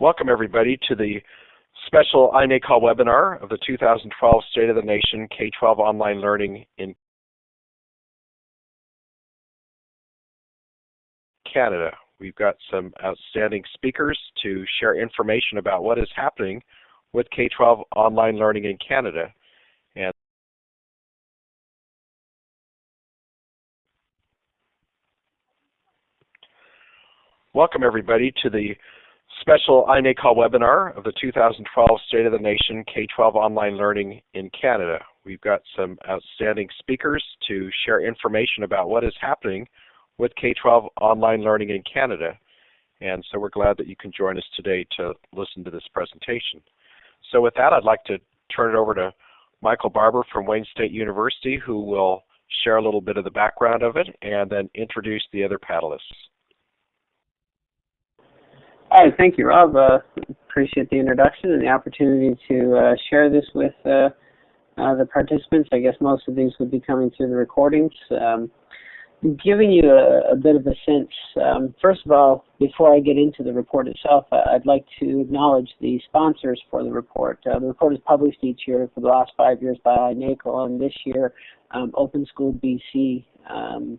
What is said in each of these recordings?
Welcome everybody to the special iNACOL webinar of the 2012 State of the Nation K-12 Online Learning in Canada. We've got some outstanding speakers to share information about what is happening with K-12 online learning in Canada. And Welcome everybody to the special iNACOL webinar of the 2012 State of the Nation K-12 Online Learning in Canada. We've got some outstanding speakers to share information about what is happening with K-12 online learning in Canada. And so we're glad that you can join us today to listen to this presentation. So with that, I'd like to turn it over to Michael Barbour from Wayne State University, who will share a little bit of the background of it and then introduce the other panelists. All right, thank you, Rob. Uh, appreciate the introduction and the opportunity to uh, share this with uh, uh, the participants. I guess most of these would be coming through the recordings. Um, giving you a, a, bit of a sense, um, first of all, before I get into the report itself, I'd like to acknowledge the sponsors for the report. Uh, the report is published each year for the last five years by NACOL, and this year um, Open School BC um,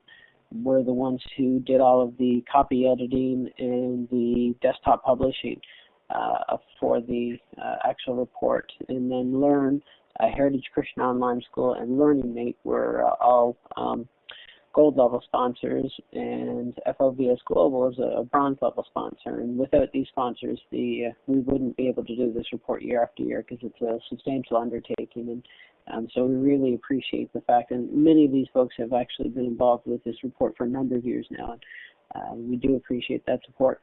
were the ones who did all of the copy editing and the desktop publishing uh, for the uh, actual report. And then Learn, uh, Heritage Christian Online School, and Learning Mate were uh, all um, gold level sponsors, and FLVS Global is a, bronze level sponsor. And without these sponsors, the uh, we wouldn't be able to do this report year after year because it's a substantial undertaking. And um, so we really appreciate the fact, and many of these folks have actually been involved with this report for a number of years now, and uh, we do appreciate that support.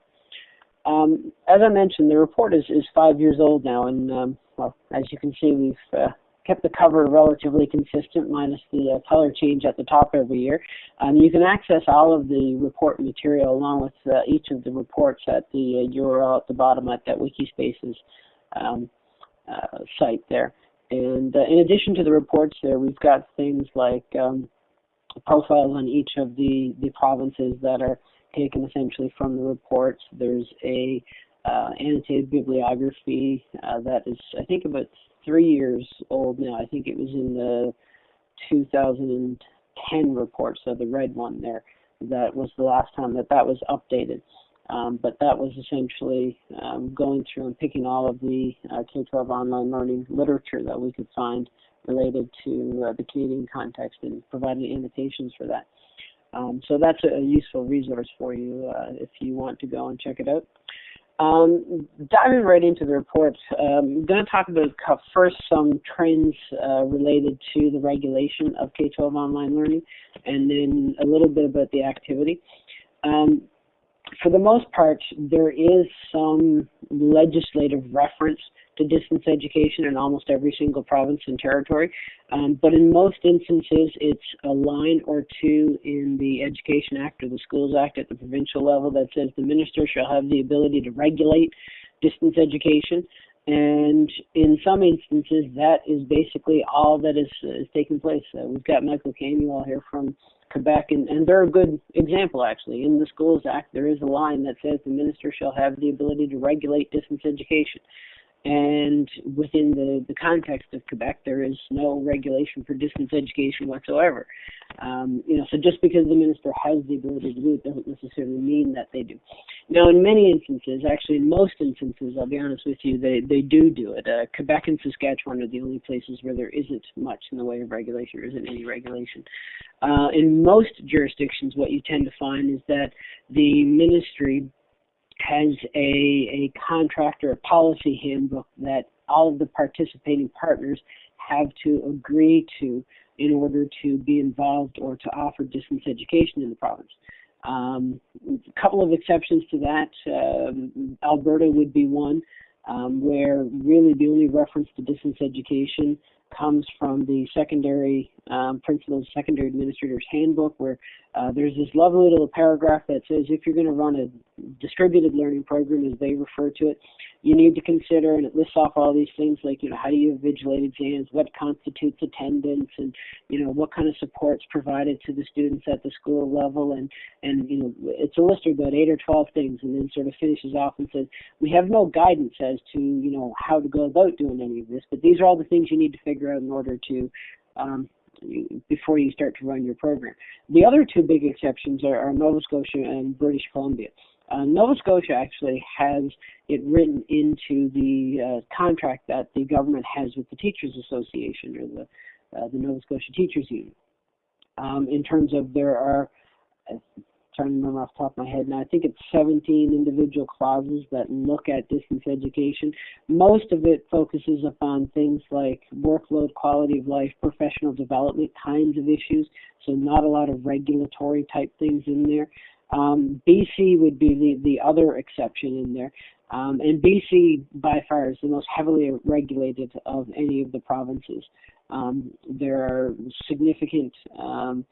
Um, as I mentioned, the report is, is five years old now, and um, well, as you can see, we've uh, kept the cover relatively consistent, minus the uh, color change at the top every year. Um, you can access all of the report material along with uh, each of the reports at the uh, URL at the bottom at that Wikispaces um, uh, site there. And uh, in addition to the reports there, we've got things like um, profiles on each of the, the provinces that are taken essentially from the reports. There's a uh, annotated bibliography uh, that is, I think, about three years old now. I think it was in the 2010 report, so the red one there. That was the last time that that was updated. Um, but that was essentially um, going through and picking all of the uh, K-12 online learning literature that we could find related to uh, the Canadian context and providing annotations for that. Um, so that's a, useful resource for you uh, if you want to go and check it out. Um, diving right into the report, um, I'm going to talk about first some trends uh, related to the regulation of K-12 online learning, and then a little bit about the activity. Um, for the most part, there is some legislative reference to distance education in almost every single province and territory. Um, but in most instances, it's a line or two in the Education Act or the Schools Act at the provincial level that says the minister shall have the ability to regulate distance education. And in some instances, that is basically all that is, is taking place. Uh, we've got Michael Canuel here from Quebec, and, and they're a good example actually. In the Schools Act, there is a line that says the minister shall have the ability to regulate distance education. And within the, the context of Quebec, there is no regulation for distance education whatsoever. Um, you know, so just because the minister has the ability to do it doesn't necessarily mean that they do. Now, in many instances, actually in most instances, I'll be honest with you, they, they do do it. Uh, Quebec and Saskatchewan are the only places where there isn't much in the way of regulation, or isn't any regulation. Uh, in most jurisdictions, what you tend to find is that the ministry has a, a contract or a policy handbook that all of the participating partners have to agree to in order to be involved or to offer distance education in the province. Um, a couple of exceptions to that. Um, Alberta would be one, um, where really the only reference to distance education comes from the secondary um, principals, secondary administrators handbook, where uh, there's this lovely little paragraph that says if you're going to run a distributed learning program, as they refer to it, you need to consider, and it lists off all these things like, you know, how do you invigilate exams, what constitutes attendance, and, you know, what kind of support's provided to the students at the school level, and, and you know, it's a list of about eight or 12 things, and then sort of finishes off and says, we have no guidance as to, you know, how to go about doing any of this, but these are all the things you need to figure out in order to um, before you start to run your program. The other two big exceptions are, are Nova Scotia and British Columbia. Uh, Nova Scotia actually has it written into the uh, contract that the government has with the Teachers Association or the uh, the Nova Scotia Teachers Union. Um, in terms of there are to remember off the top of my head now. I think it's 17 individual clauses that look at distance education. Most of it focuses upon things like workload, quality of life, professional development kinds of issues. So not a lot of regulatory type things in there. Um, BC would be the, the other exception in there. Um, and BC by far is the most heavily regulated of any of the provinces. Um, there are significant um,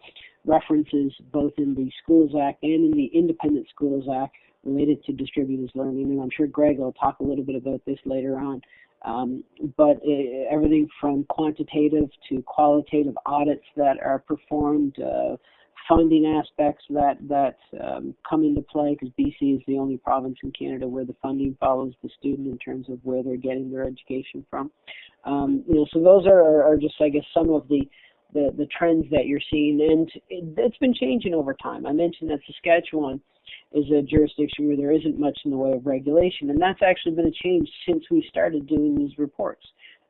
references both in the Schools Act and in the Independent Schools Act related to distributed learning, and I'm sure Greg will talk a little bit about this later on. Um, but uh, everything from quantitative to qualitative audits that are performed, uh, funding aspects that that um, come into play because BC is the only province in Canada where the funding follows the student in terms of where they're getting their education from. Um, you know, so those are, are just I guess some of the the, the trends that you're seeing, and it, it's been changing over time. I mentioned that Saskatchewan is a jurisdiction where there isn't much in the way of regulation, and that's actually been a change since we started doing these reports.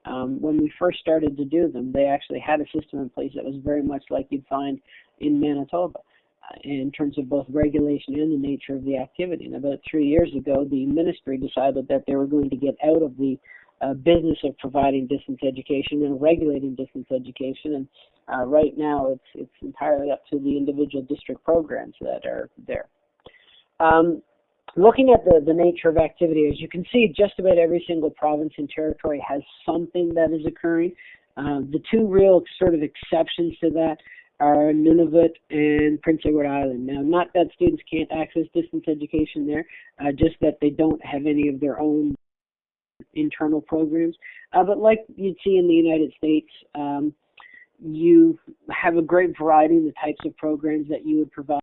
Um, when we first started to do them, they actually had a system in place that was very much like you'd find in Manitoba uh, in terms of both regulation and the nature of the activity. And about three years ago, the ministry decided that they were going to get out of the uh, business of providing distance education and regulating distance education. And uh, right now, it's it's entirely up to the individual district programs that are there. Um, looking at the, the nature of activity, as you can see, just about every single province and territory has something that is occurring. Uh, the two real sort of exceptions to that are Nunavut and Prince Edward Island. Now, not that students can't access distance education there, uh, just that they don't have any of their own internal programs. Uh, but like you'd see in the United States, um, you have a great variety in the types of programs that you would provide.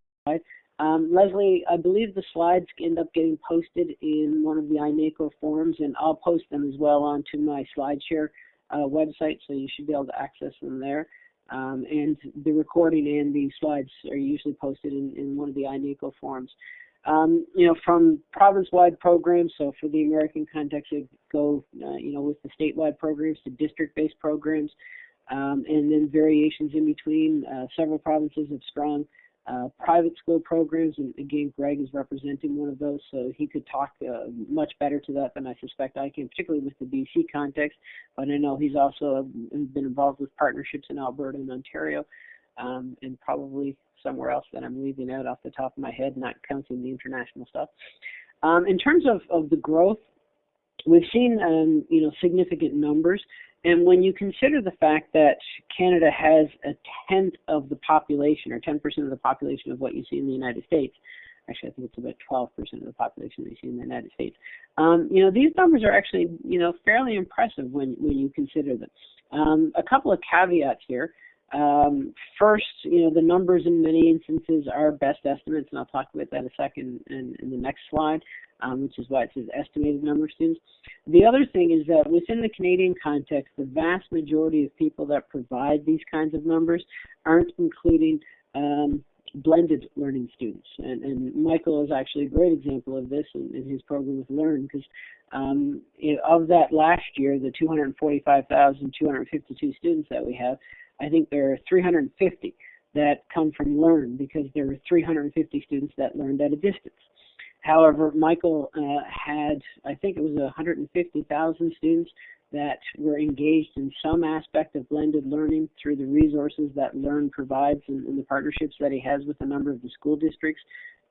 Um, Leslie, I believe the slides end up getting posted in one of the iNACOL forums, and I'll post them as well onto my SlideShare uh, website, so you should be able to access them there. Um, and the recording and the slides are usually posted in, in one of the iNACOL forums. Um, you know, from province-wide programs, so for the American context, it go, uh, you know, with the statewide programs to district-based programs, um, and then variations in between. Uh, several provinces have strong uh, private school programs, and again, Greg is representing one of those, so he could talk uh, much better to that than I suspect I can, particularly with the BC context. But I know he's also been involved with partnerships in Alberta and Ontario, um, and probably somewhere else that I'm leaving out off the top of my head, not counting the international stuff. Um, in terms of, of the growth, we've seen um, you know significant numbers. And when you consider the fact that Canada has a tenth of the population, or 10% of the population of what you see in the United States, actually I think it's about 12% of the population you see in the United States. Um, you know, these numbers are actually, you know, fairly impressive when, when you consider them. Um, a couple of caveats here. Um, first, you know, the numbers in many instances are best estimates, and I'll talk about that a second in, in the next slide, um, which is why it says estimated number of students. The other thing is that within the Canadian context, the vast majority of people that provide these kinds of numbers aren't including um, blended learning students. And, and, Michael is actually a great example of this in, in his program with Learn because um, of that last year, the 245,252 students that we have, I think there are 350 that come from Learn because there were 350 students that learned at a distance. However, Michael uh, had, I think it was 150,000 students that were engaged in some aspect of blended learning through the resources that Learn provides and, and the partnerships that he has with a number of the school districts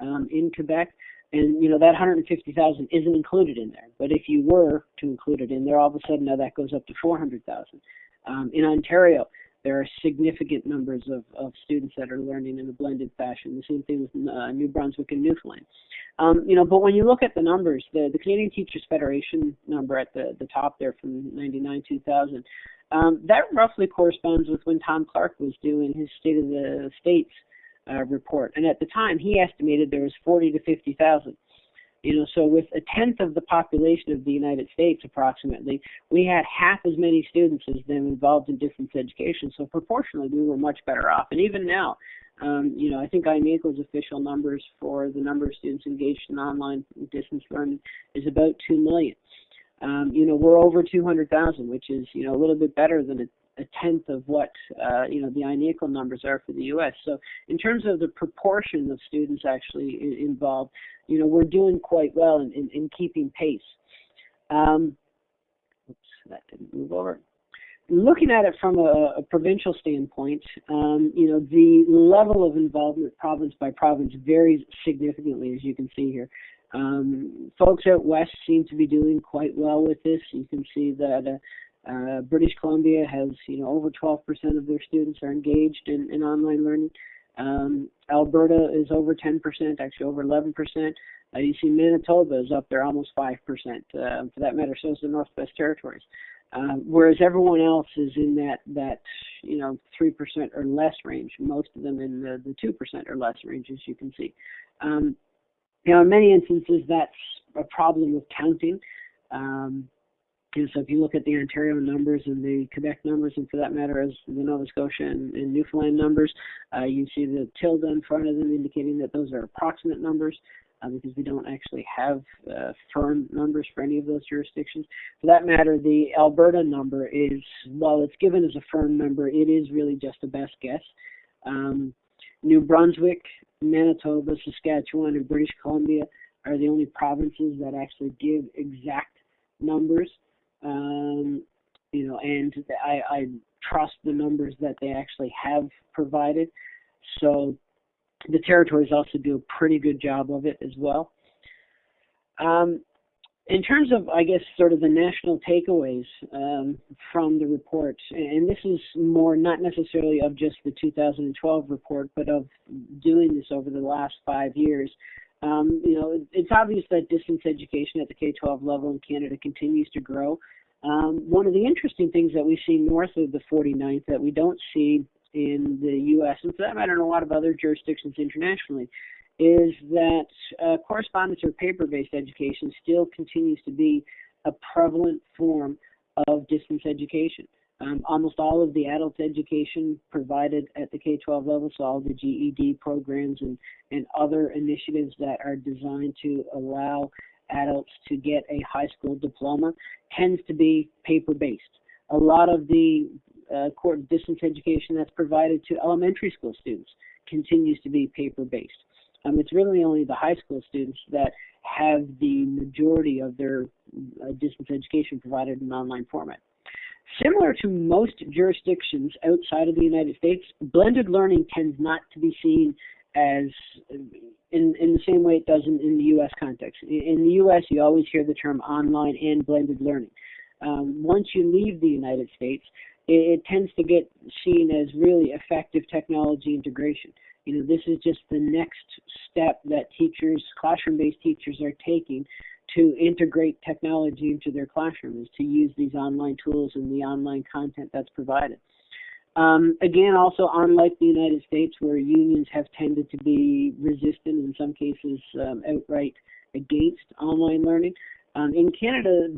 um, in Quebec. And you know that 150,000 isn't included in there. But if you were to include it in there, all of a sudden now that goes up to 400,000. Um, in Ontario, there are significant numbers of, of students that are learning in a blended fashion. The same thing with uh, New Brunswick and Newfoundland. Um, you know, but when you look at the numbers, the, the Canadian Teachers Federation number at the, the top there from 99 2000, um, that roughly corresponds with when Tom Clark was doing his State of the States uh, report. And at the time, he estimated there was 40 to 50,000. You know, so with a tenth of the population of the United States, approximately, we had half as many students as them involved in distance education. So proportionally, we were much better off. And even now, um, you know, I think INACOL's official numbers for the number of students engaged in online distance learning is about two million. Um, you know, we're over 200,000, which is you know a little bit better than a a tenth of what uh, you know the INACOL numbers are for the U.S. So in terms of the proportion of students actually involved, you know we're doing quite well in, in, in keeping pace. Um, oops, that didn't move over. Looking at it from a, a provincial standpoint, um, you know the level of involvement province by province varies significantly, as you can see here. Um, folks out west seem to be doing quite well with this. You can see that uh, uh, British Columbia has, you know, over 12% of their students are engaged in, in online learning. Um, Alberta is over 10%, actually over 11%. Uh, you see Manitoba is up there almost 5%. Uh, for that matter, so is the Northwest Territories. Uh, whereas everyone else is in that that you know three percent or less range. Most of them in the the two percent or less range, as you can see. Um, you know, in many instances, that's a problem with counting. Um, so if you look at the Ontario numbers and the Quebec numbers, and for that matter, as the Nova Scotia and, and Newfoundland numbers, uh, you see the tilde in front of them indicating that those are approximate numbers uh, because we don't actually have uh, firm numbers for any of those jurisdictions. For that matter, the Alberta number is, while it's given as a firm number, it is really just a best guess. Um, New Brunswick, Manitoba, Saskatchewan, and British Columbia are the only provinces that actually give exact numbers. Um, you know, and I, I trust the numbers that they actually have provided. So the territories also do a pretty good job of it as well. Um, in terms of, I guess, sort of the national takeaways um, from the report, and this is more not necessarily of just the 2012 report, but of doing this over the last five years. Um, you know, it's obvious that distance education at the K-12 level in Canada continues to grow. Um, one of the interesting things that we see north of the 49th that we don't see in the U.S. and for that matter in a lot of other jurisdictions internationally is that uh, correspondence or paper-based education still continues to be a prevalent form of distance education. Um, almost all of the adult education provided at the K-12 level, so all the GED programs and, and other initiatives that are designed to allow adults to get a high school diploma, tends to be paper-based. A lot of the uh, distance education that's provided to elementary school students continues to be paper-based. Um, it's really only the high school students that have the majority of their uh, distance education provided in online format. Similar to most jurisdictions outside of the United States, blended learning tends not to be seen as in, in the same way it does in, in the U.S. context. In the U.S., you always hear the term online and blended learning. Um, once you leave the United States, it, it tends to get seen as really effective technology integration. You know, this is just the next step that teachers, classroom-based teachers, are taking to integrate technology into their classroom is to use these online tools and the online content that's provided. Um, again, also unlike the United States, where unions have tended to be resistant, in some cases um, outright against online learning, um, in Canada,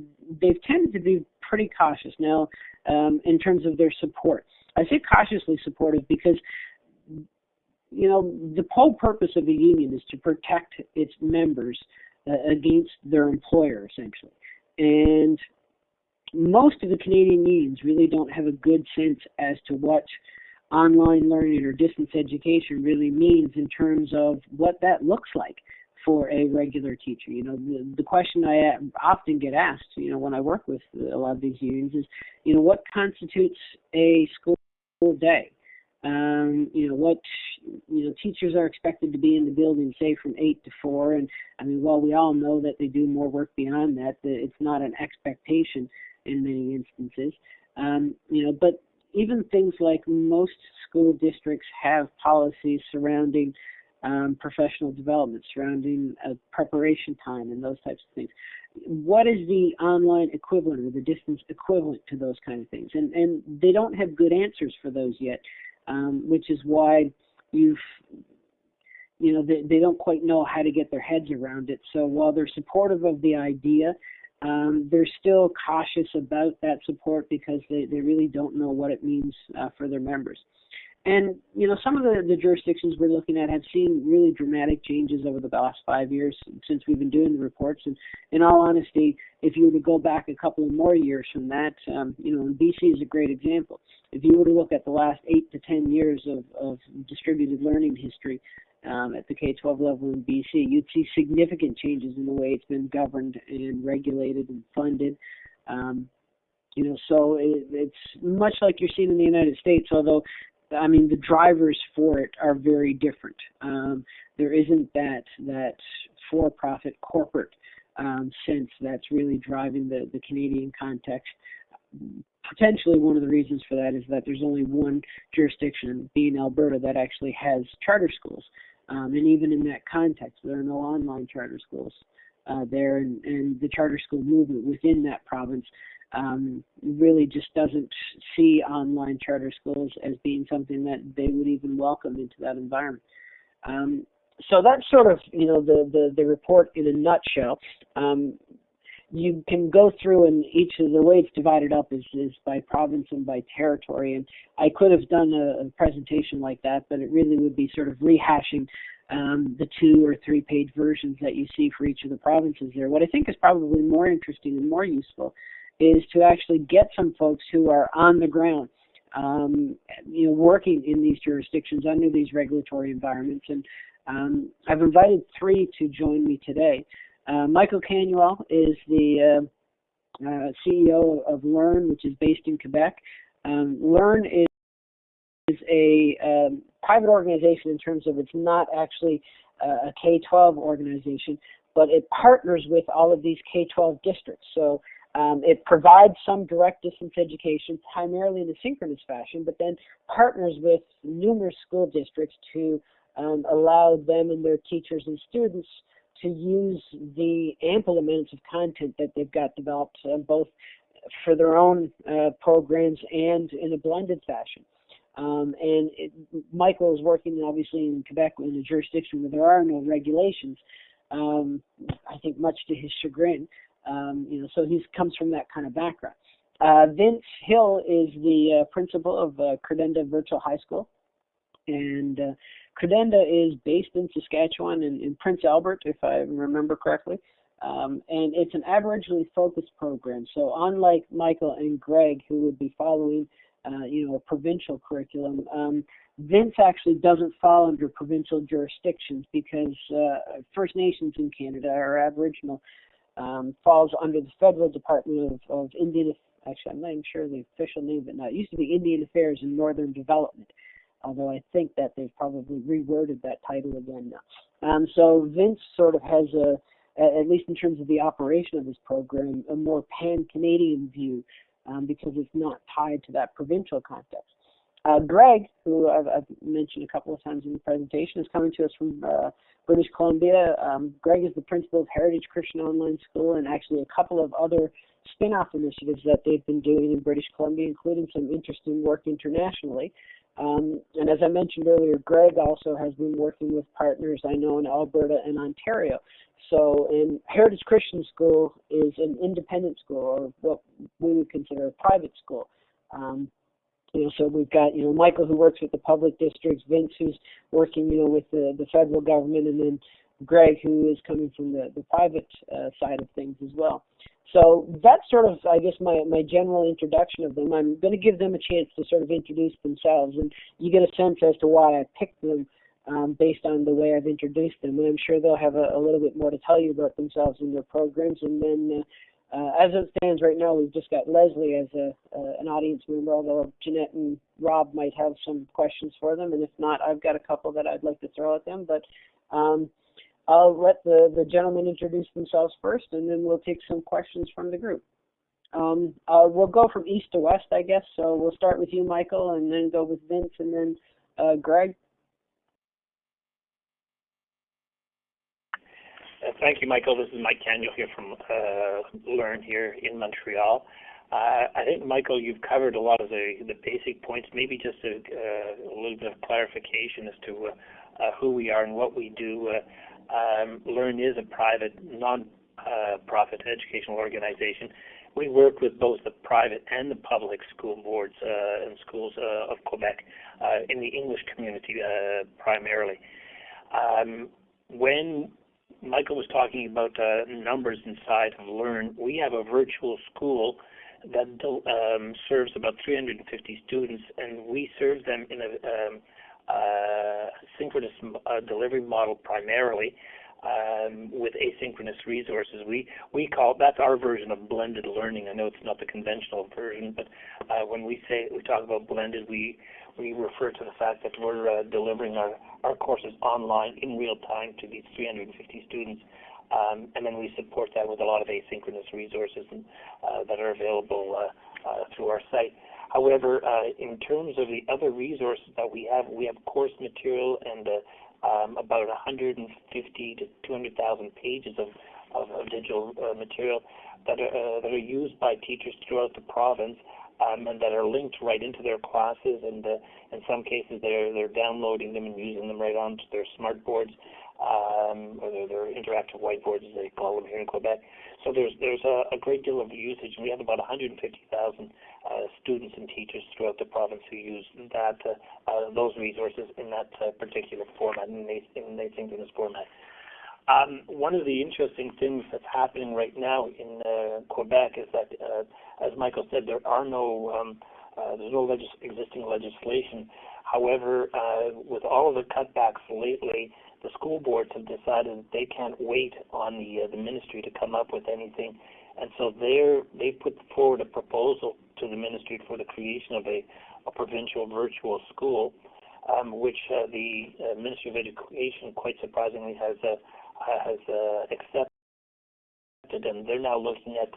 they've tended to be pretty cautious now um, in terms of their support. I say cautiously supportive because you know the whole purpose of a union is to protect its members uh, against their employer essentially and most of the Canadian unions really don't have a good sense as to what online learning or distance education really means in terms of what that looks like for a regular teacher. You know, the, the question I often get asked, you know, when I work with a lot of these unions is, you know, what constitutes a school day? Um, you know, what, you know, teachers are expected to be in the building, say, from 8 to 4. And, I mean, while we all know that they do more work beyond that, it's not an expectation in many instances. Um, you know, but even things like most school districts have policies surrounding um, professional development, surrounding uh, preparation time and those types of things. What is the online equivalent or the distance equivalent to those kind of things? And and they don't have good answers for those yet, um, which is why you've you know they, they don't quite know how to get their heads around it. So while they're supportive of the idea, um, they're still cautious about that support because they, they really don't know what it means uh, for their members. And you know, some of the, the jurisdictions we're looking at have seen really dramatic changes over the last five years since we've been doing the reports. And in all honesty, if you were to go back a couple of more years from that, um, you know, BC is a great example. If you were to look at the last eight to ten years of, of distributed learning history um, at the K-12 level in BC, you'd see significant changes in the way it's been governed and regulated and funded. Um, you know, so it, it's much like you're seeing in the United States, although I mean, the drivers for it are very different. Um, there isn't that that for-profit corporate um, sense that's really driving the, the Canadian context. Potentially, one of the reasons for that is that there's only one jurisdiction, being Alberta, that actually has charter schools. Um, and even in that context, there are no online charter schools uh, there, and, and the charter school movement within that province um, really just doesn't see online charter schools as being something that they would even welcome into that environment. Um, so that's sort of you know the, the, the report in a nutshell. Um, you can go through and each of the way it's divided up is, is by province and by territory. And I could have done a, a presentation like that, but it really would be sort of rehashing um, the two or three page versions that you see for each of the provinces there. What I think is probably more interesting and more useful is to actually get some folks who are on the ground, um, you know, working in these jurisdictions under these regulatory environments. And um, I've invited three to join me today. Uh, Michael Canuel is the uh, uh, CEO of Learn, which is based in Quebec. Um, Learn is, is a um, private organization in terms of it's not actually a K-12 organization, but it partners with all of these K-12 districts. So um, it provides some direct distance education, primarily in a synchronous fashion, but then partners with numerous school districts to um, allow them and their teachers and students to use the ample amounts of content that they've got developed, uh, both for their own uh, programs and in a blended fashion. Um, and it, Michael is working obviously in Quebec in a jurisdiction where there are no regulations. Um, I think much to his chagrin. Um, you know, so he comes from that kind of background. Uh, Vince Hill is the uh, principal of uh, Credenda Virtual High School, and uh, Credenda is based in Saskatchewan and in Prince Albert, if I remember correctly. Um, and it's an Aboriginally focused program. So unlike Michael and Greg, who would be following, uh, you know, a provincial curriculum, um, Vince actually doesn't fall under provincial jurisdictions because uh, First Nations in Canada are Aboriginal um, falls under the federal Department of, of Indian. Actually, I'm not even sure the official name, but now it used to be Indian Affairs and Northern Development. Although I think that they've probably reworded that title again now. Um, so Vince sort of has a, at least in terms of the operation of this program, a more pan-Canadian view um, because it's not tied to that provincial context. Uh, Greg, who I've, I've, mentioned a couple of times in the presentation, is coming to us from uh, British Columbia. Um, Greg is the principal of Heritage Christian Online School and actually a couple of other spin-off initiatives that they've been doing in British Columbia, including some interesting work internationally. Um, and as I mentioned earlier, Greg also has been working with partners I know in Alberta and Ontario. So, in Heritage Christian School is an independent school, or what we would consider a private school. Um, you know, so we've got, you know, Michael who works with the public districts, Vince who's working, you know, with the, the federal government, and then Greg who is coming from the, the private uh, side of things as well. So that's sort of, I guess, my, my general introduction of them. I'm going to give them a chance to sort of introduce themselves, and you get a sense as to why I picked them um, based on the way I've introduced them. And I'm sure they'll have a, a little bit more to tell you about themselves and their programs, and then uh, uh, as it stands right now, we've just got Leslie as a, uh, an audience member, although Jeanette and Rob might have some questions for them, and if not, I've got a couple that I'd like to throw at them. But um, I'll let the, the gentlemen introduce themselves first, and then we'll take some questions from the group. Um, uh, we'll go from east to west, I guess. So we'll start with you, Michael, and then go with Vince, and then uh, Greg. Uh, thank you, Michael. This is Mike Canuel here from uh, Learn here in Montreal. Uh, I think, Michael, you've covered a lot of the, the basic points. Maybe just a, uh, a little bit of clarification as to who we are and what we do. Um, Learn is a private, non-profit educational organization. We work with both the private and the public school boards and schools of Quebec in the English community primarily. Um, when Michael was talking about uh, numbers inside of Learn. We have a virtual school that um, serves about 350 students, and we serve them in a um, uh, synchronous uh, delivery model primarily um, with asynchronous resources. We we call that's our version of blended learning. I know it's not the conventional version, but uh, when we say we talk about blended, we we refer to the fact that we're uh, delivering our, our courses online in real time to these 350 students. Um, and then we support that with a lot of asynchronous resources and, uh, that are available uh, uh through our site. However, uh, in terms of the other resources that we have, we have course material and uh, um, about 150 to 200,000 pages of, of, of digital material that are, that are used by teachers throughout the province um, and that are linked right into their classes. And uh, in some cases, they're they're downloading them and using them right onto their smart boards um, or their, their interactive whiteboards, as they call them here in Quebec. So there's there's a, a great deal of usage, we have about 150,000 uh, students and teachers throughout the province who use that uh, uh, those resources in that uh, particular format, and in, in asynchronous format. Um, one of the interesting things that's happening right now in uh, Quebec is that, uh, as Michael said, there are no um, uh, there's no legis- existing legislation. However, uh, with all of the cutbacks lately, the school boards have decided they can't wait on the uh, the ministry to come up with anything, and so they're they put forward a proposal to the ministry for the creation of a, a provincial virtual school, um, which uh, the uh, Ministry of Education, quite surprisingly, has uh, has uh, accepted, and they're now looking at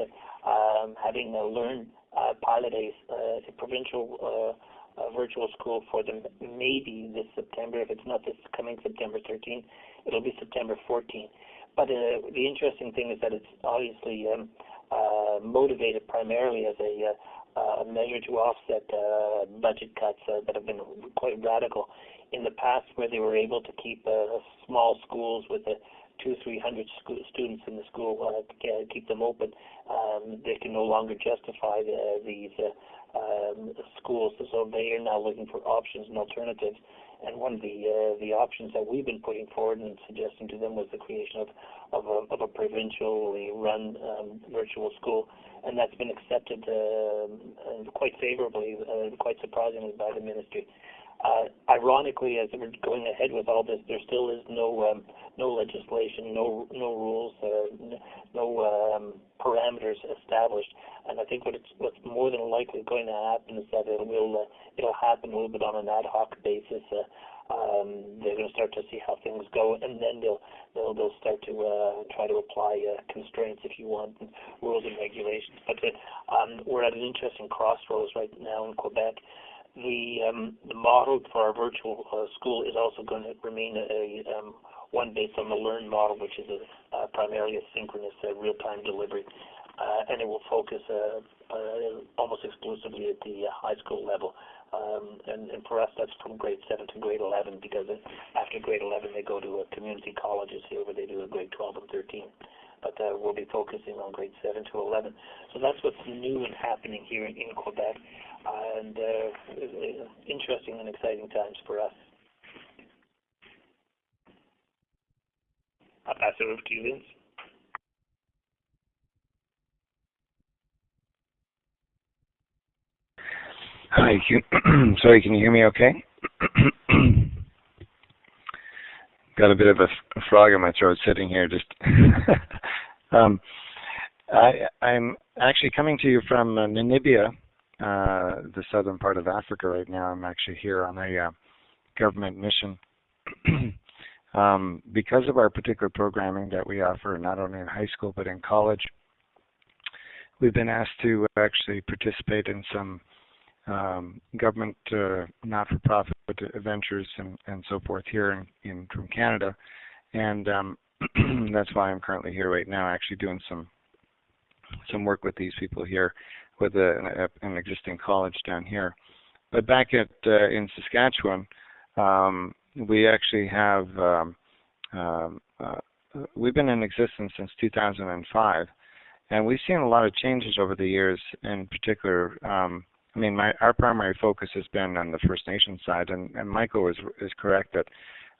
um, having a learn uh, pilot a, uh, provincial uh, virtual school for them maybe this September. If it's not this coming September 13, it'll be September 14. But uh, the interesting thing is that it's obviously um, uh, motivated primarily as a, uh, a measure to offset uh, budget cuts uh, that have been quite radical in the past, where they were able to keep uh, small schools with a two, three hundred students in the school, uh, keep them open, um, they can no longer justify the, these uh, um, schools. So they are now looking for options and alternatives. And one of the uh, the options that we've been putting forward and suggesting to them was the creation of of a, of a provincially run um, virtual school, and that's been accepted uh, quite favorably, uh, quite surprisingly by the ministry. Uh, ironically, as we're going ahead with all this, there still is no um, no legislation, no no rules, uh, no um, parameters established. And I think what it's what's more than likely going to happen is that it will uh, it'll happen a little bit on an ad hoc basis. Uh, um, they're going to start to see how things go, and then they'll they'll they'll start to uh, try to apply uh, constraints, if you want, and rules and regulations. But uh, um, we're at an interesting crossroads right now in Quebec the um, the model for our virtual uh, school is also going to remain a, um, one based on the Learn model, which is a, primarily a synchronous uh, real-time delivery, uh, and it will focus uh, uh, almost exclusively at the high school level. Um, and, and for us, that's from grade 7 to grade 11, because after grade 11, they go to community colleges here where they do a grade 12 and 13 but uh, we'll be focusing on grade 7 to 11. So that's what's new and happening here in, in Quebec and uh, interesting and exciting times for us. I'll pass it over to you, Vince. Hi, can, sorry, can you hear me okay? Got a bit of a, a frog in my throat sitting here just um, I, I'm actually coming to you from uh, Namibia, uh, the southern part of Africa right now. I'm actually here on a uh, government mission. um, because of our particular programming that we offer, not only in high school but in college, we've been asked to actually participate in some um, government uh, not-for-profit ventures and, and so forth here in, in from Canada, and um, that's why I'm currently here right now, actually doing some some work with these people here with a, an existing college down here. But back at uh, in Saskatchewan, um, we actually have um, um, uh, we've been in existence since 2005, and we've seen a lot of changes over the years. In particular, um, I mean, my, our primary focus has been on the First Nation side, and, and Michael is is correct that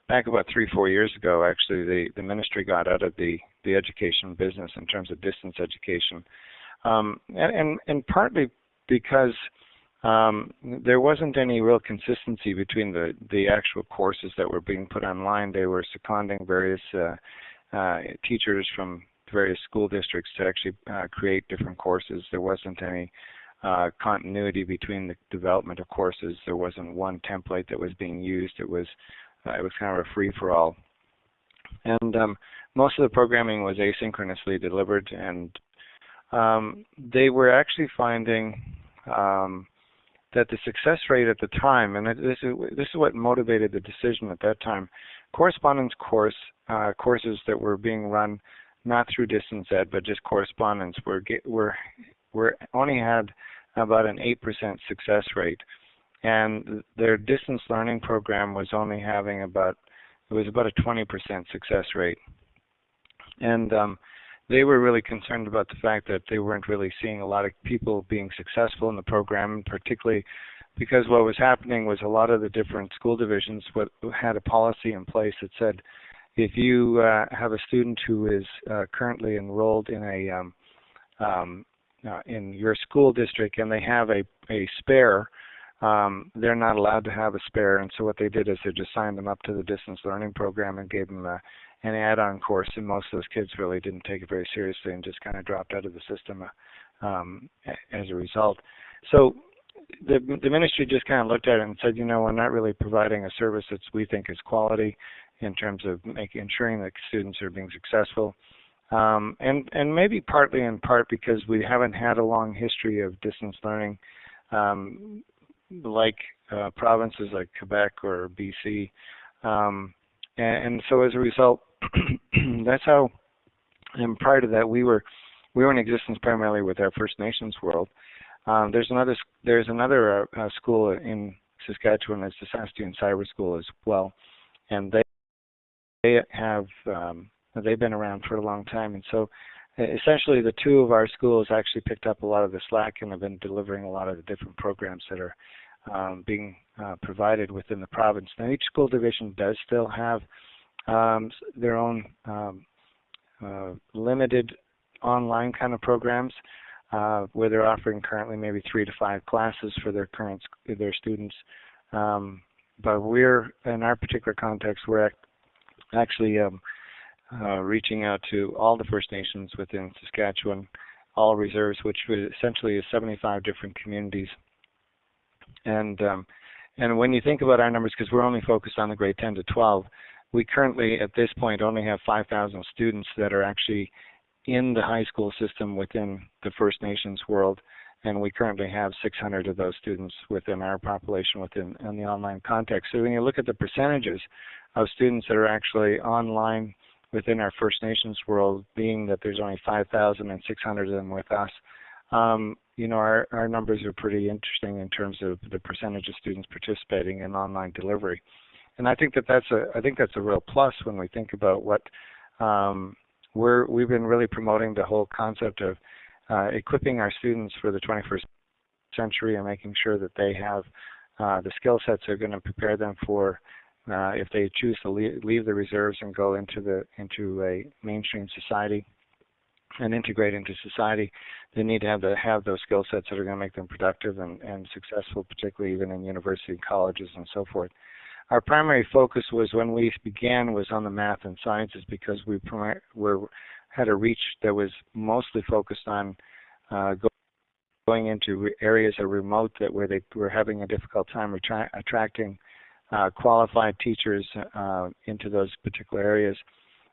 back about three four years ago, actually, the the ministry got out of the the education business in terms of distance education, um, and, and and partly because um, there wasn't any real consistency between the the actual courses that were being put online. They were seconding various uh, uh, teachers from various school districts to actually uh, create different courses. There wasn't any uh, continuity between the development of courses. There wasn't one template that was being used. It was uh, it was kind of a free for all. And um, most of the programming was asynchronously delivered, and um, they were actually finding um, that the success rate at the time, and this is this is what motivated the decision at that time, correspondence course uh, courses that were being run not through distance ed but just correspondence were were were only had about an eight percent success rate, and their distance learning program was only having about it was about a 20% success rate, and um, they were really concerned about the fact that they weren't really seeing a lot of people being successful in the program, particularly because what was happening was a lot of the different school divisions had a policy in place that said if you uh, have a student who is uh, currently enrolled in a um, um, uh, in your school district and they have a, a spare, um, they're not allowed to have a spare. And so what they did is they just signed them up to the distance learning program and gave them a, an add-on course, and most of those kids really didn't take it very seriously and just kind of dropped out of the system um, as a result. So the the ministry just kind of looked at it and said, you know, we're not really providing a service that we think is quality in terms of making ensuring that students are being successful. Um, and and maybe partly in part because we haven't had a long history of distance learning, um, like uh, provinces like Quebec or BC, um, and, and, so as a result, that's how. And prior to that, we were we were in existence primarily with our First Nations world. Um, there's another there's another uh, uh, school in Saskatchewan, it's the Saskatoon Cyber School as well, and they they have um, they've been around for a long time, and so essentially the two of our schools actually picked up a lot of the slack and have been delivering a lot of the different programs that are um, being uh, provided within the province. Now each school division does still have um, their own um, uh, limited online kind of programs uh, where they're offering currently maybe three to five classes for their current their students. Um, but we're in our particular context, we're actually um, uh, reaching out to all the First Nations within Saskatchewan, all reserves, which essentially is 75 different communities. And um, and when you think about our numbers, because we're only focused on the grade 10 to 12, we currently, at this point, only have 5,000 students that are actually in the high school system within the First Nations world, and we currently have 600 of those students within our population within in the online context. So when you look at the percentages of students that are actually online within our First Nations world, being that there's only 5,000 and 600 of them with us, um, you know, our, our numbers are pretty interesting in terms of the percentage of students participating in online delivery and I think that that's a I think that's a real plus when we think about what um, we're we've been really promoting the whole concept of uh, equipping our students for the 21st century and making sure that they have uh, the skill sets that are going to prepare them for uh, if they choose to leave, leave the reserves and go into the into a mainstream society and integrate into society, they need to have the, have those skill sets that are going to make them productive and, and successful, particularly even in university colleges and so forth our primary focus was when we began was on the math and sciences because we were had a reach that was mostly focused on uh, going into areas that are remote that where they were having a difficult time attra- attracting uh, qualified teachers uh, into those particular areas.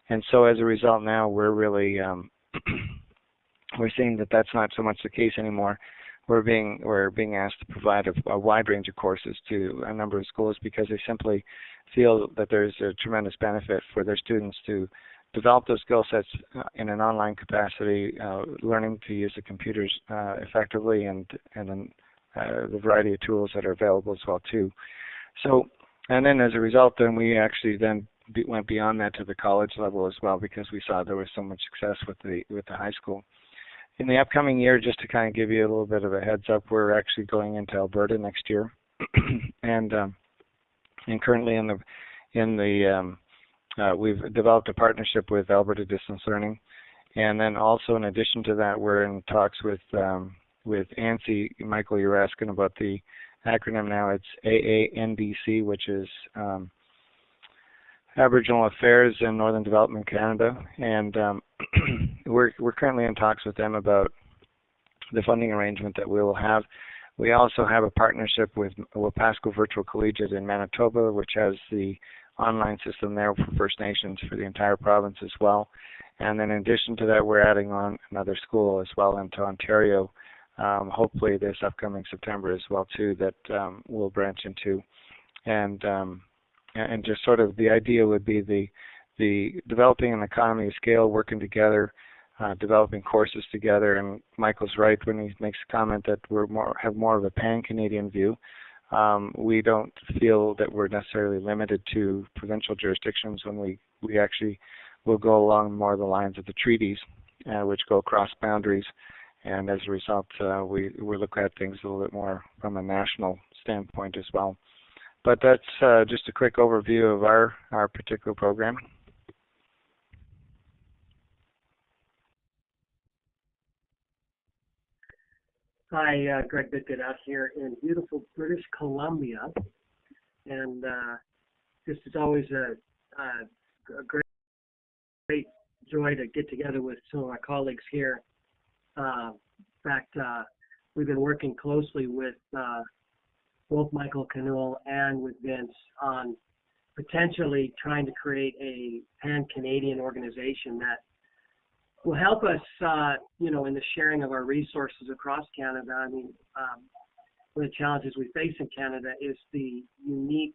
And so as a result, now we're really um, we're seeing that that's not so much the case anymore. We're being we're being asked to provide a, a wide range of courses to a number of schools because they simply feel that there's a tremendous benefit for their students to develop those skill sets uh, in an online capacity, uh, learning to use the computers uh, effectively and and then, uh, the variety of tools that are available as well too. So, and then as a result, then we actually then be, went beyond that to the college level as well because we saw there was so much success with the with the high school. In the upcoming year, just to kind of give you a little bit of a heads up, we're actually going into Alberta next year, and um, and currently in the in the um, uh, we've developed a partnership with Alberta Distance Learning, and then also in addition to that, we're in talks with um, with ANSI. Michael, you're asking about the acronym now. It's AANDC, which is um, Aboriginal Affairs in Northern Development Canada, and um, we're we're currently in talks with them about the funding arrangement that we will have. We also have a partnership with Wapaskwa Virtual Collegiate in Manitoba, which has the online system there for First Nations for the entire province as well. And then in addition to that, we're adding on another school as well into Ontario, um, hopefully this upcoming September as well too, that um, we'll branch into. And um, and just sort of the idea would be the the developing an economy of scale, working together, uh, developing courses together. And Michael's right when he makes a comment that we're more have more of a pan-Canadian view. Um, we don't feel that we're necessarily limited to provincial jurisdictions when we we actually will go along more the lines of the treaties, uh, which go across boundaries. And as a result, uh, we we look at things a little bit more from a national standpoint as well. But that's uh, just a quick overview of our, our particular program. Hi, uh, Greg Bidgood out here in beautiful British Columbia. And uh, this is always a, a, a, great, great joy to get together with some of my colleagues here. Uh, in fact, uh, we've been working closely with uh, both Michael Canuel and with Vince on potentially trying to create a pan-Canadian organization that will help us, uh, you know, in the sharing of our resources across Canada. I mean, um, one of the challenges we face in Canada is the unique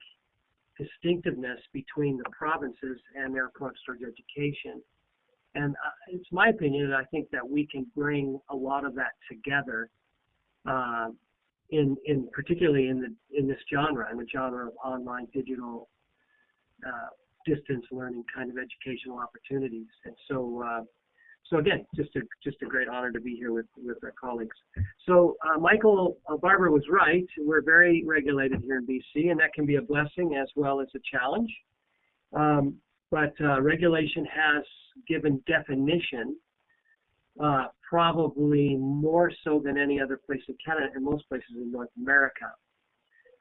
distinctiveness between the provinces and their approach towards education. And uh, it's my opinion that I think that we can bring a lot of that together uh, in in particularly in the in this genre, in the genre of online digital uh, distance learning kind of educational opportunities. And so uh, so again, just a just a great honor to be here with with our colleagues. So uh, Michael uh, Barbour was right. We're very regulated here in BC, and that can be a blessing as well as a challenge. Um, but uh, regulation has given definition uh, probably more so than any other place in Canada and most places in North America.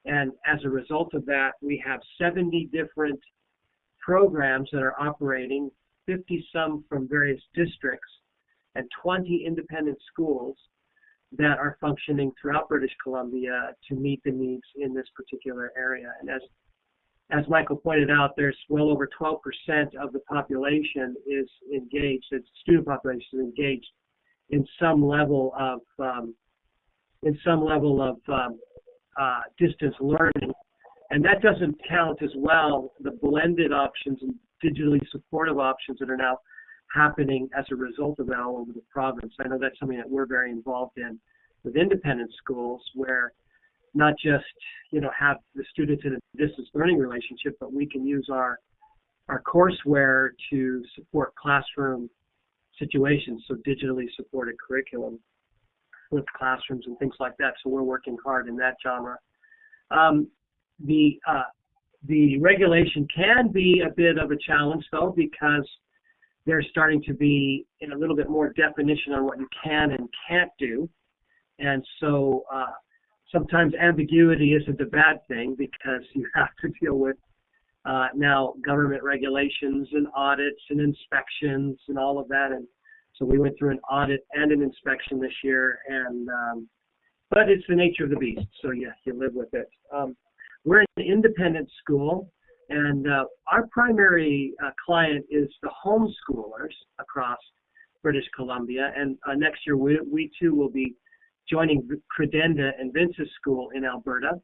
And as a result of that, we have 70 different programs that are operating, 50 some from various districts, and 20 independent schools that are functioning throughout British Columbia to meet the needs in this particular area. And as as Michael pointed out, there's well over 12% of the population is engaged, the student population is engaged in some level of um, in some level of um, uh, distance learning, and that doesn't count as well the blended options and digitally supportive options that are now happening as a result of that all over the province. I know that's something that we're very involved in with independent schools, where not just you know have the students in a distance learning relationship, but we can use our our courseware to support classroom situations, so digitally supported curriculum with classrooms and things like that. So we're working hard in that genre. Um, the uh, the regulation can be a bit of a challenge though because there's starting to be a little bit more definition on what you can and can't do, and so uh, sometimes ambiguity isn't a bad thing because you have to deal with uh, now government regulations and audits and inspections and all of that. And so we went through an audit and an inspection this year, and um, but it's the nature of the beast. So yeah, you live with it. Um, we're an independent school, and uh, our primary uh, client is the homeschoolers across British Columbia, and uh, next year we, we too will be joining Credenda and Vince's school in Alberta.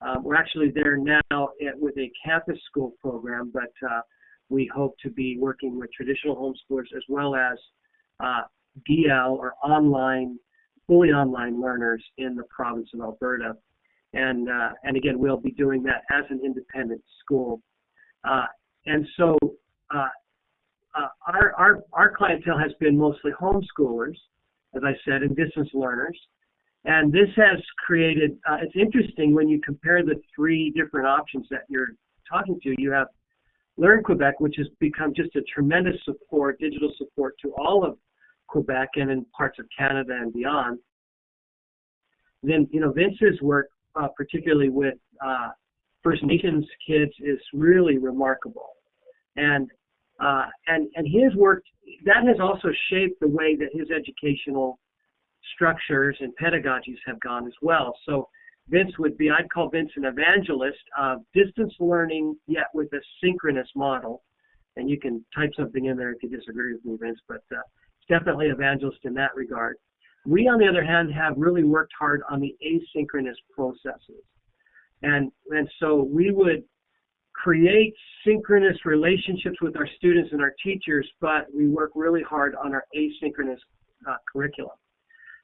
Um, we're actually there now at, with a campus school program, but uh, we hope to be working with traditional homeschoolers as well as uh, DL or online, fully online learners in the province of Alberta. And, uh, and again, we'll be doing that as an independent school. Uh, and so uh, uh, our, our, our clientele has been mostly homeschoolers, as I said, and distance learners. And this has created, uh, it's interesting when you compare the three different options that you're talking to. You have Learn Quebec, which has become just a tremendous support, digital support to all of Quebec and in parts of Canada and beyond. Then, you know, Vince's work, uh, particularly with uh, First Nations kids, is really remarkable. And uh, and and his work that has also shaped the way that his educational structures and pedagogies have gone as well. So Vince would be, I'd call Vince an evangelist of distance learning, yet with a synchronous model. And you can type something in there if you disagree with me, Vince, but uh, definitely evangelist in that regard. We, on the other hand, have really worked hard on the asynchronous processes. And, and so we would create synchronous relationships with our students and our teachers, but we work really hard on our asynchronous uh, curriculum.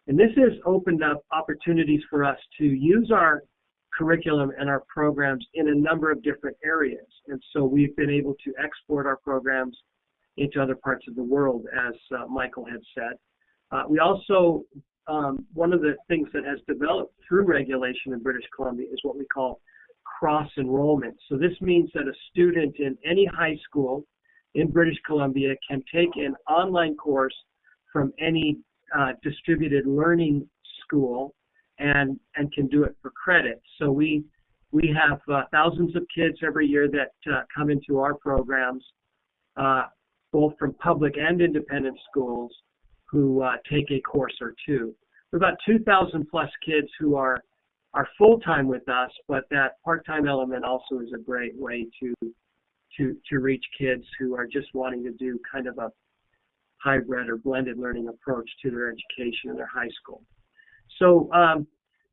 And this has opened up opportunities for us to use our curriculum and our programs in a number of different areas. And so we've been able to export our programs into other parts of the world, as uh, Michael had said. Uh, we also, um, one of the things that has developed through regulation in British Columbia is what we call cross enrollment. So this means that a student in any high school in British Columbia can take an online course from any uh, distributed learning school and and can do it for credit. So we we have uh, thousands of kids every year that uh, come into our programs, uh, both from public and independent schools, who uh, take a course or two. We're about 2,000 plus kids who are are full time with us, but that part time element also is a great way to to to reach kids who are just wanting to do kind of a hybrid or blended learning approach to their education in their high school. So um,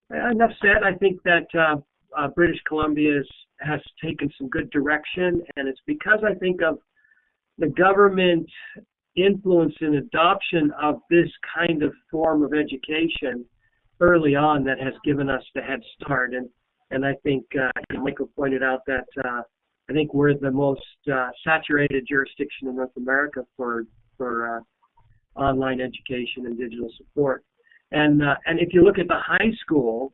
enough said. I think that uh, uh, British Columbia is, has taken some good direction, and it's because I think of the government influence and adoption of this kind of form of education early on that has given us the head start. And and I think uh, Michael pointed out that uh, I think we're the most uh, saturated jurisdiction in North America for for uh, online education and digital support. And uh, and if you look at the high school,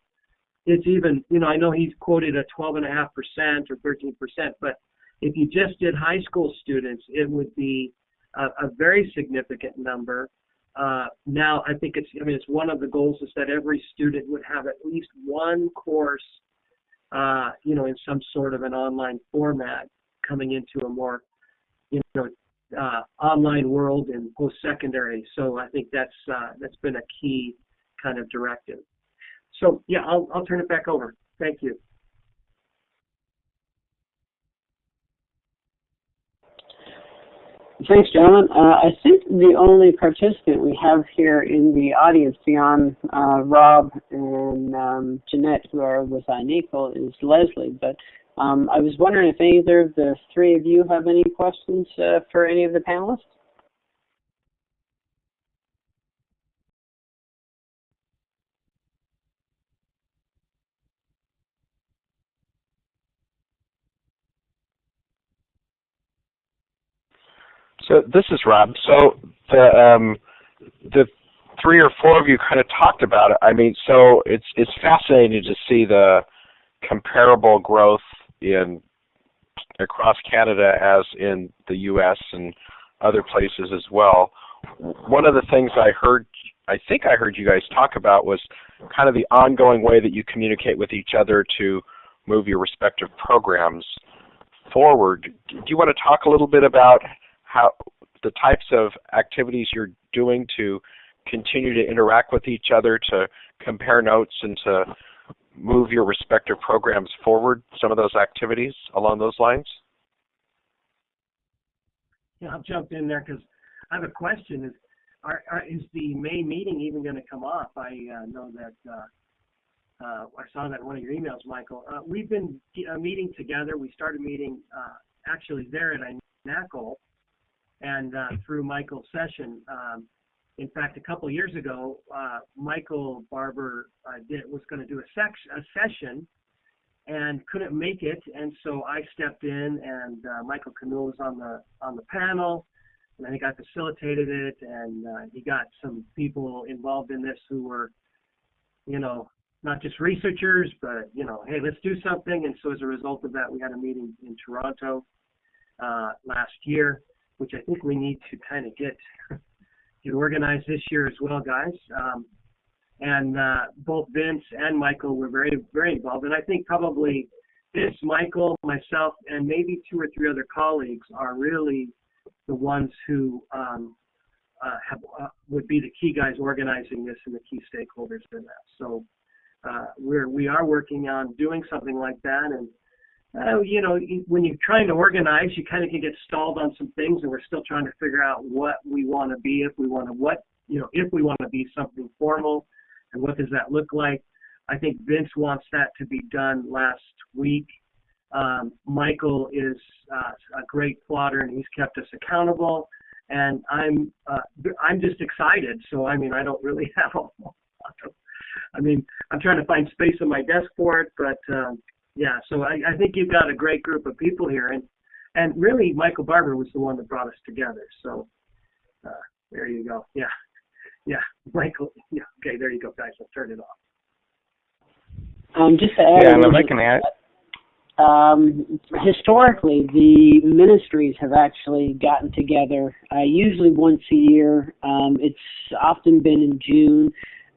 it's even you know I know he's quoted a 12.5 percent or 13 percent, but if you just did high school students, it would be a, a very significant number. Uh, now I think it's I mean it's one of the goals is that every student would have at least one course, uh, you know, in some sort of an online format coming into a more you know uh, online world and post-secondary. So I think that's uh, that's been a key kind of directive. So yeah, I'll I'll turn it back over. Thank you. Thanks, gentlemen. Uh, I think the only participant we have here in the audience beyond uh, Rob and um, Jeanette, who are with iNACOL, is Leslie. But um, I was wondering if either of the three of you have any questions uh, for any of the panelists? So this is Rob. So the um, the three or four of you kind of talked about it. I mean, so it's it's fascinating to see the comparable growth in across Canada as in the U.S. and other places as well. One of the things I heard, I think I heard you guys talk about was kind of the ongoing way that you communicate with each other to move your respective programs forward. Do you want to talk a little bit about how the types of activities you're doing to continue to interact with each other, to compare notes, and to move your respective programs forward, some of those activities along those lines? Yeah, I'll jump in there because I have a question. Is are, are, is the May meeting even going to come off? I uh, know that uh, uh, I saw that in one of your emails, Michael. Uh, we've been uh, meeting together. We started meeting uh, actually there at iNACOL and through Michael's session. Um, in fact, a couple years ago, uh, Michael Barbour uh, did, was going to do a, sex, a session and couldn't make it, and so I stepped in, and uh, Michael Canuel was on the on the panel, and I think facilitated it, and uh, he got some people involved in this who were, you know, not just researchers, but you know, hey, let's do something. And so as a result of that, we had a meeting in Toronto uh, last year, which I think we need to kind of get get organized this year as well, guys. Um, and uh, both Vince and Michael were very, very involved. And I think probably Vince, Michael, myself, and maybe two or three other colleagues are really the ones who um, uh, have uh, would be the key guys organizing this and the key stakeholders in that. So uh, we're we are working on doing something like that. And uh, you know, when you're trying to organize, you kind of can get stalled on some things, and we're still trying to figure out what we want to be, if we want to what you know, if we want to be something formal and what does that look like? I think Vince wants that to be done last week. Um, Michael is uh, a great plotter and he's kept us accountable. And I'm uh, I'm just excited. So I mean I don't really have a lot of, I mean I'm trying to find space on my desk for it, but um, yeah. So I, I think you've got a great group of people here, and and really Michael Barbour was the one that brought us together. So uh, there you go. Yeah. Yeah, Michael. Yeah, okay, there you go, guys. I'll turn it off. Um, just to add, Yeah, and if I can add, um, historically, the ministries have actually gotten together, uh, usually once a year. Um, it's often been in June.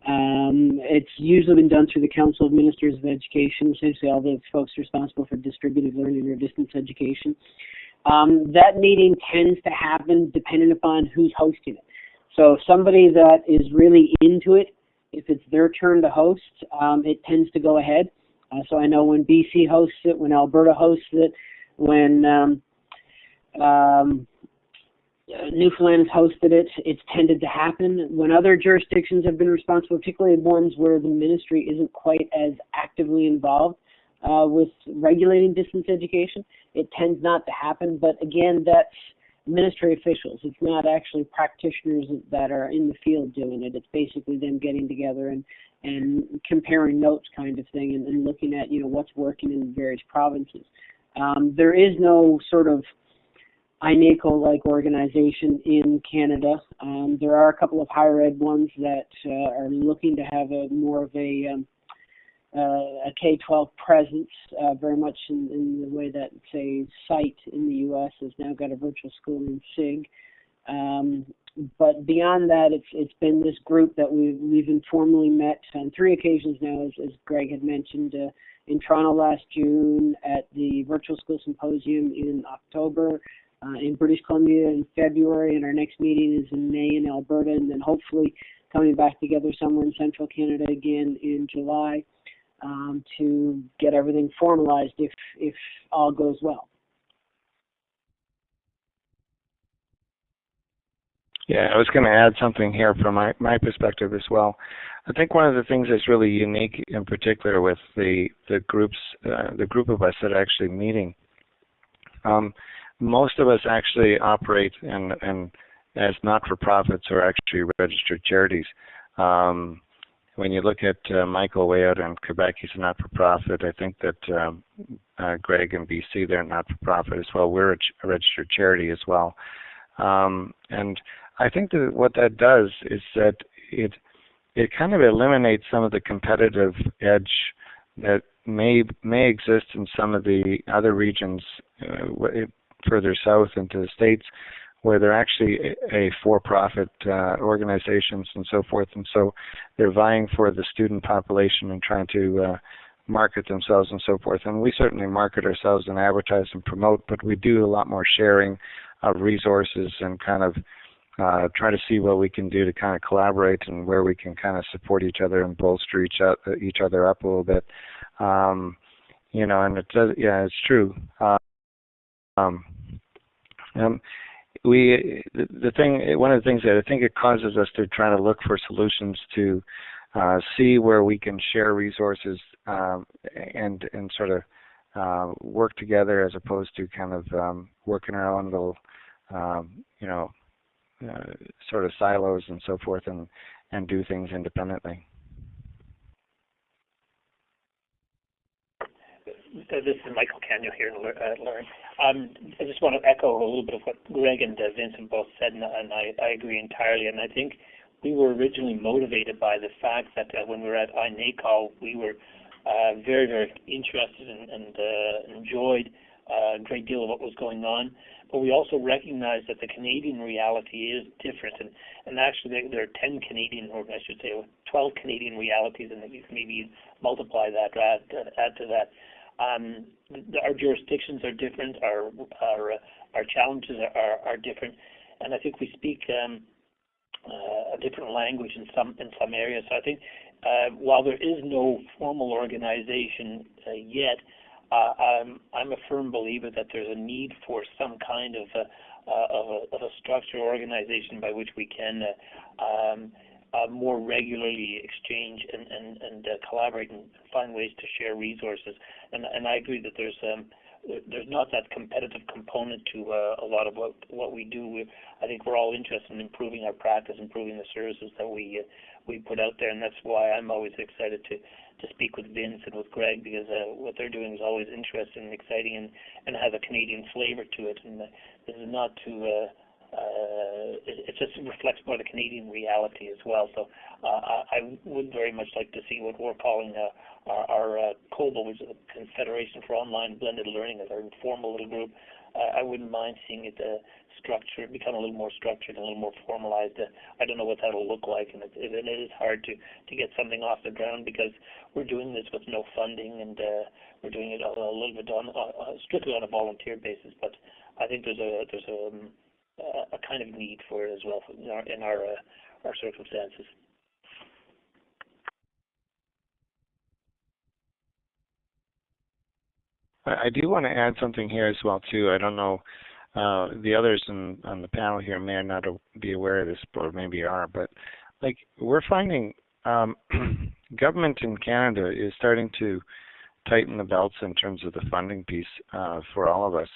Um, it's usually been done through the Council of Ministers of Education, essentially all the folks responsible for distributed learning or distance education. Um, that meeting tends to happen depending upon who's hosting it. So somebody that is really into it, if it's their turn to host, um, it tends to go ahead. Uh, so I know when BC hosts it, when Alberta hosts it, when um, um, Newfoundland has hosted it, it's tended to happen. When other jurisdictions have been responsible, particularly ones where the ministry isn't quite as actively involved uh, with regulating distance education, it tends not to happen. But again, that's ministry officials. It's not actually practitioners that are in the field doing it. It's basically them getting together and and comparing notes, kind of thing, and, and looking at you know what's working in various provinces. Um, there is no sort of iNACOL-like organization in Canada. Um, there are a couple of higher ed ones that uh, are looking to have a more of a um, uh, a K-12 presence, uh, very much in, in, the way that, say, SITE in the U.S. has now got a virtual school in SIG. Um, but beyond that, it's it's been this group that we've we've informally met on three occasions now, as, as Greg had mentioned, uh, in Toronto last June, at the Virtual School Symposium in October, uh, in British Columbia in February, and our next meeting is in May in Alberta, and then hopefully coming back together somewhere in Central Canada again in July um, to get everything formalized if if all goes well. Yeah, I was going to add something here from my, my perspective as well. I think one of the things that's really unique, in particular, with the the groups, uh, the group of us that are actually meeting. Um, most of us actually operate and and as not-for-profits or actually registered charities. Um, when you look at uh, Michael way out in Quebec, he's a not-for-profit. I think that um, uh, Greg in BC, they're not-for-profit as well. We're a, ch- a registered charity as well. Um, and I think that what that does is that it it kind of eliminates some of the competitive edge that may may exist in some of the other regions uh, further south into the states where they're actually a, for-profit uh, organizations and so forth, and so they're vying for the student population and trying to uh, market themselves and so forth. And we certainly market ourselves and advertise and promote, but we do a lot more sharing of resources and kind of uh, try to see what we can do to kind of collaborate and where we can kind of support each other and bolster each other, each other up a little bit. Um, you know, and it does, yeah, it's true. Uh, um, um, we the, the thing one of the things that I think it causes us to try to look for solutions to uh, see where we can share resources um, and and sort of uh, work together as opposed to kind of um, working our own little um, you know uh, sort of silos and so forth and and do things independently. This is Michael Canuel here at Learn. Um, I just want to echo a little bit of what Greg and uh, Vincent both said, and, and I, I, agree entirely. And I think we were originally motivated by the fact that uh, when we were at iNACOL, we were uh, very, very interested and, and uh, enjoyed uh, a great deal of what was going on. But we also recognize that the Canadian reality is different. And, and actually, there, are 10 Canadian, or I should say, 12 Canadian realities, and that you can maybe multiply that, add, add to that. Um, our jurisdictions are different. Our our our challenges are, are different, and I think we speak um, uh, a different language in some in some areas. So I think uh, while there is no formal organization uh, yet, uh, I'm I'm a firm believer that there's a need for some kind of a, uh, of a, of a structure organization by which we can uh, um, uh, more regularly exchange and and, and uh, collaborate and find ways to share resources. And and I agree that there's um, there's not that competitive component to uh, a lot of what what we do. We, I think we're all interested in improving our practice, improving the services that we uh, we put out there, and that's why I'm always excited to to speak with Vince and with Greg because uh, what they're doing is always interesting and exciting and and has a Canadian flavor to it. And uh, this is not to uh, it, it just reflects more the Canadian reality as well. So uh, I would very much like to see what we're calling uh, our, our uh, COBLE, which is the Confederation for Online Blended Learning, as our informal little group. Uh, I wouldn't mind seeing it uh, structured, become a little more structured and a little more formalized. Uh, I don't know what that'll look like, and it, is hard to to get something off the ground because we're doing this with no funding, and uh, we're doing it a, a little bit on uh, strictly on a volunteer basis. But I think there's a kind of need for it as well in our in our, uh, our circumstances. I do want to add something here as well too. I don't know uh, the others in, on the panel here may not be aware of this, or maybe are, but like we're finding um, government in Canada is starting to tighten the belts in terms of the funding piece uh, for all of us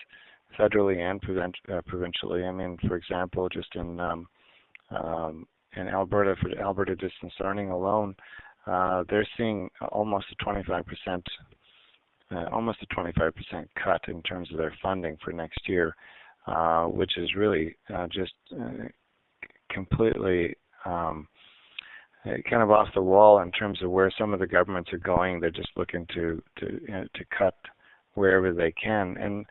federally and uh, provincially. I mean, for example, just in um, um, in Alberta for Alberta distance learning alone, uh, they're seeing almost a 25 percent, uh, almost a 25 percent cut in terms of their funding for next year, uh, which is really uh, just uh, completely um, kind of off the wall in terms of where some of the governments are going. They're just looking to to you know, to cut wherever they can and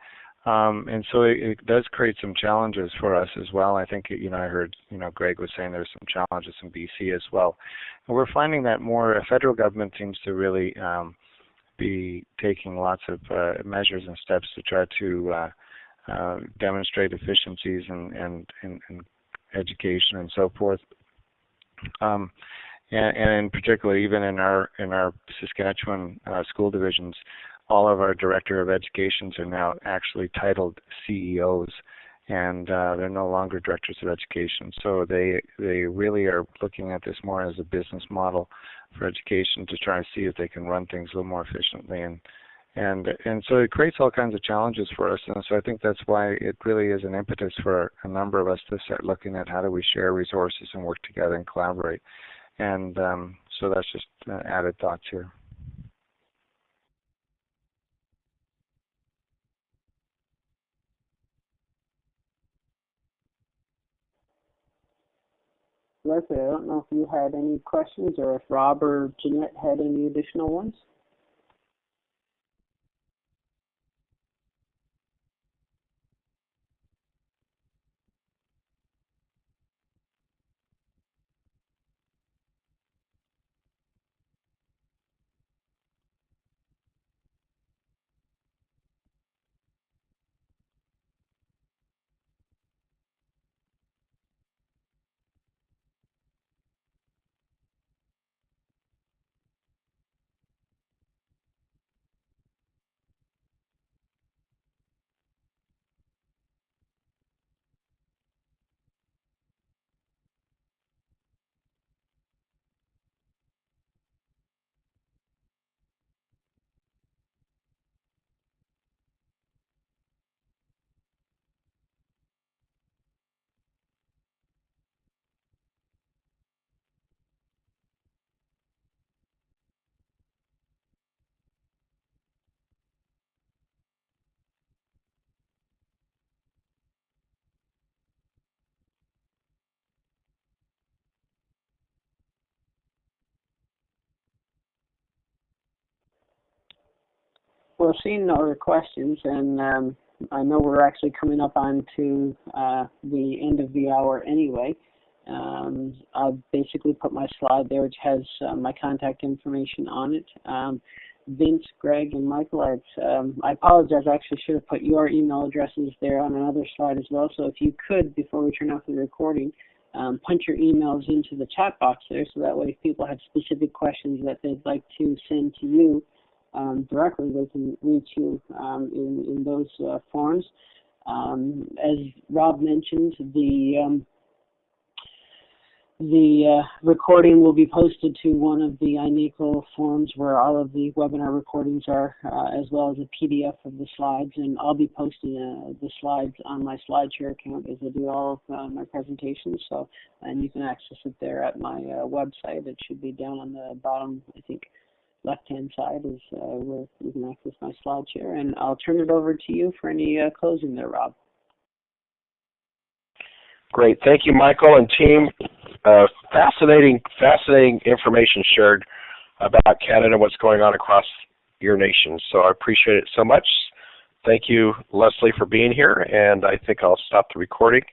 um, and so it, it, does create some challenges for us as well. I think you know I heard you know Greg was saying there's some challenges in BC as well, and we're finding that more uh, federal government seems to really um, be taking lots of uh, measures and steps to try to uh, uh, demonstrate efficiencies and and, and, education and so forth. Um, and, and in particular, even in our in our Saskatchewan uh, school divisions, all of our director of educations are now actually titled CEOs, and uh, they're no longer directors of education. So they they really are looking at this more as a business model for education to try to see if they can run things a little more efficiently. And and and so it creates all kinds of challenges for us. And so i think that's why it really is an impetus for a number of us to start looking at how do we share resources and work together and collaborate. And um, so that's just uh, added thoughts here Leslie, I don't know if you had any questions or if Rob or Jeanette had any additional ones. Well, seeing no other questions, and um, I know we're actually coming up on to uh, the end of the hour anyway. Um, I've basically put my slide there, which has uh, my contact information on it. Um, Vince, Greg, and Michael, I've, um, I apologize. I actually should have put your email addresses there on another slide as well. So if you could, before we turn off the recording, um, punch your emails into the chat box there, so that way if people have specific questions that they'd like to send to you um, directly, they can reach you um, in in those uh, forms. Um, as Rob mentioned, the um, the uh, recording will be posted to one of the iNACOL forums where all of the webinar recordings are, uh, as well as a PDF of the slides. And I'll be posting uh, the slides on my SlideShare account as I do all of uh, my presentations. So, and you can access it there at my uh, website. It should be down on the bottom, I think, left-hand side is uh, where you can access my SlideShare. And I'll turn it over to you for any closing there, Rob. Great. Thank you, Michael and team. Uh, fascinating, fascinating information shared about Canada and what's going on across your nation. So I appreciate it so much. Thank you, Leslie, for being here, and I think I'll stop the recording.